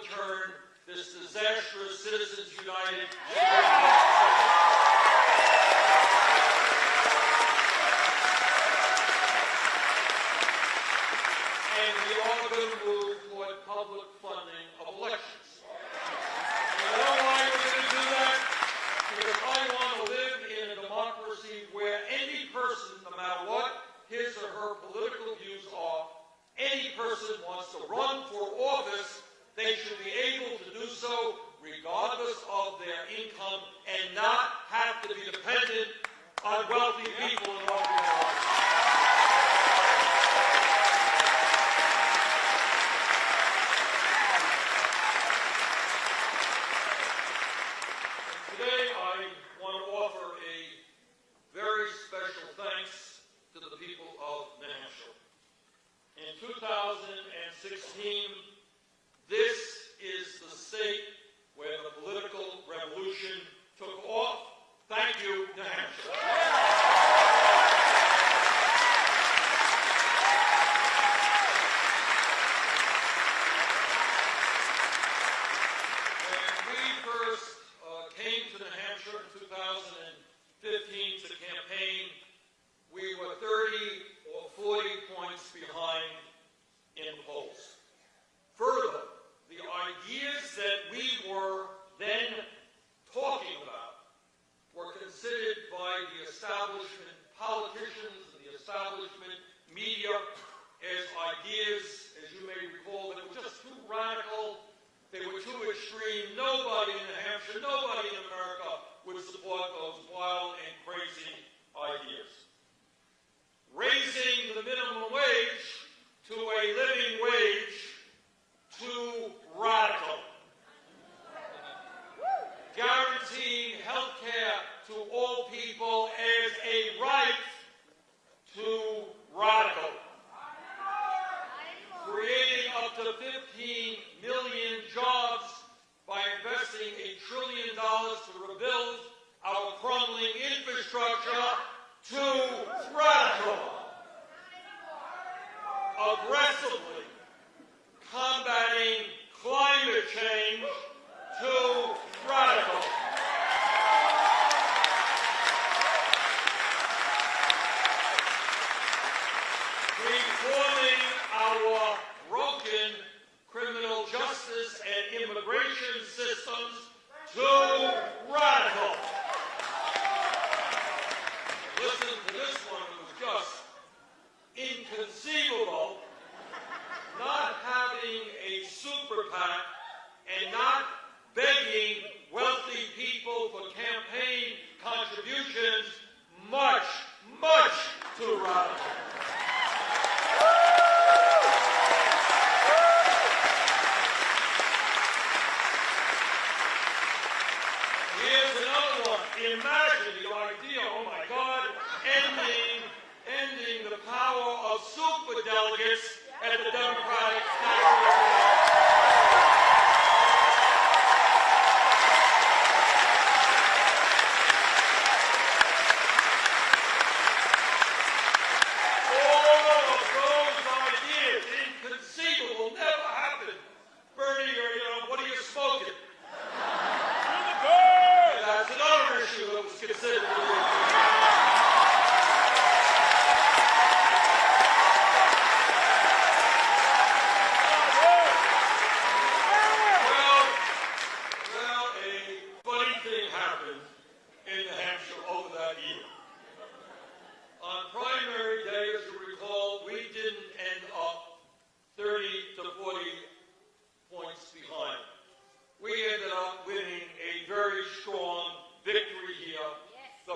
overturn this disastrous Citizens United. And we ought to move toward public funding of elections. You know why we're going to do that? Because I want to live in a democracy where any person, no matter what his or her political views are, any person wants to run they should be imagine the idea, oh my God, ending, ending the power of superdelegates at the Democratic National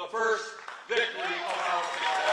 the first victory of our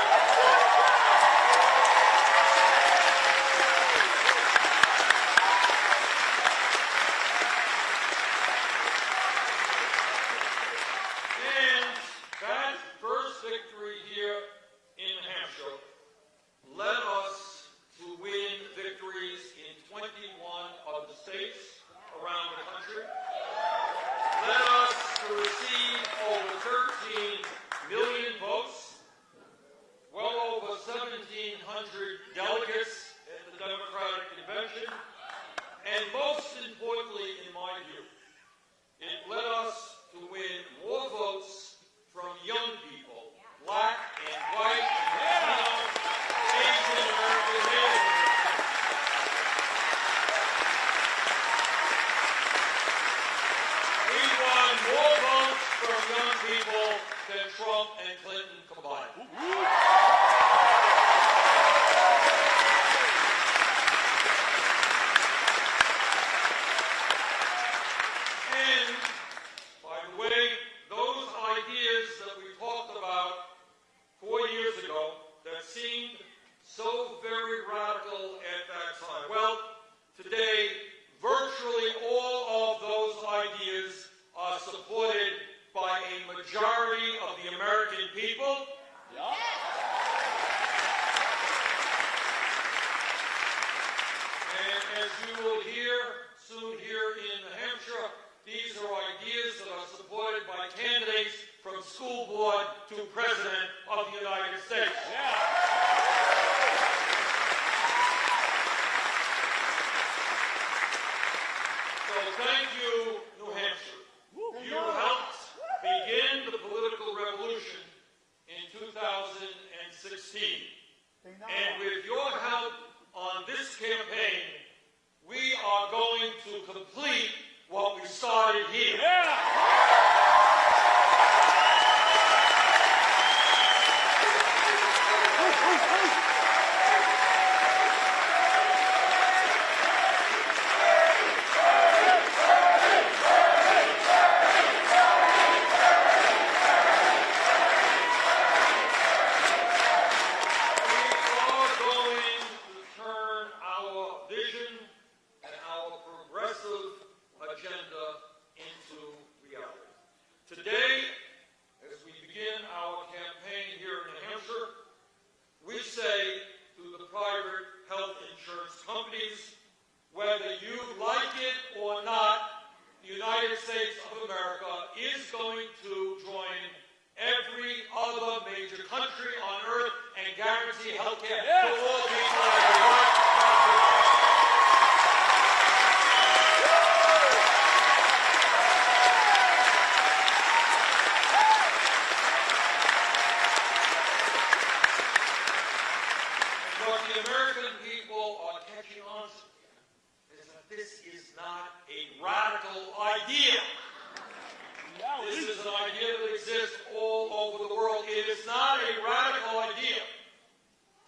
started here. We are going to turn our vision and our progressive agenda into reality. Today, as we begin our campaign here in New Hampshire, we say to the private health insurance companies, whether you like it or not, the United States of America is going to join every other major country on earth and guarantee health care to all people. What the American people are catching on to is that this is not a radical idea. This is an idea that exists all over the world. It is not a radical idea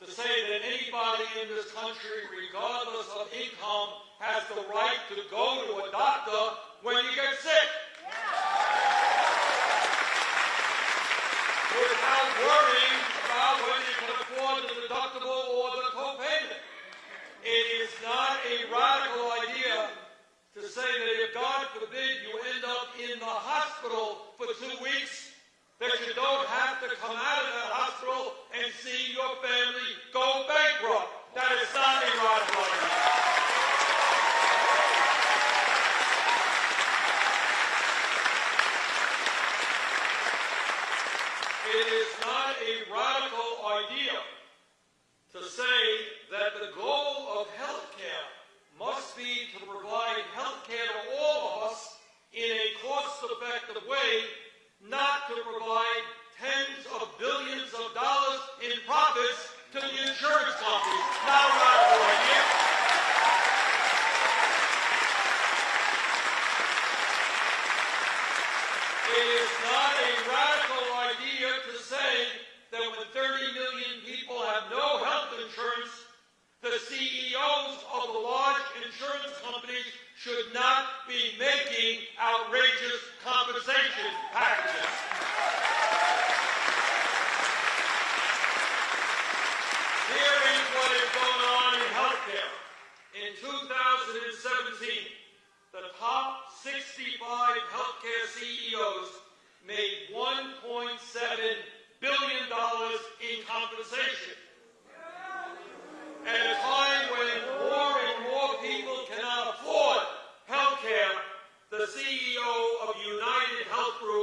to say that anybody in this country, regardless of income, has the right to go to a doctor when you get sick. Without worrying about whether you can afford the deductible or the copayment. It is not a radical idea to say that if God forbid you end up in the hospital for two weeks, that you don't have to come out of that hospital and see your family go bankrupt. That is not a radical idea. It is not a radical idea to say that the goal of health care must be to provide health care to all of us in a cost-effective way, not to provide tens of billions of dollars in profits to the insurance companies. Not a radical idea. It is not a radical idea to say that when 30 million people have no health insurance, the CEOs of the large insurance companies should not be making outrageous compensation packages. Here is what is going on in healthcare. In 2017, the top 65 healthcare CEOs made $1.7 billion in compensation. At a time when more and more people cannot afford health care, the CEO of United Health Group